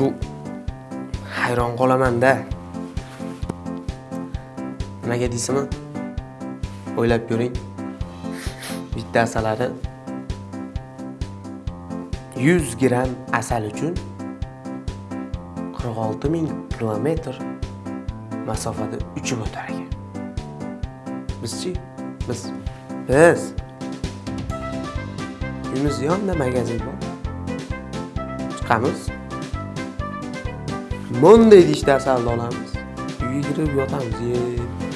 shu hayron qolaman-da. Nimaga deysizmi? O'ylab ko'ring. Bitta asalari 100 gram asal uchun 46 ming kilometr masofada uchib o'tar ekan. Bizchi? Biz biz uyimiz yonida magazin bor. Chiqamiz. Monday deyishda asalni olamiz. Uyga kirib yotamiz, yeb.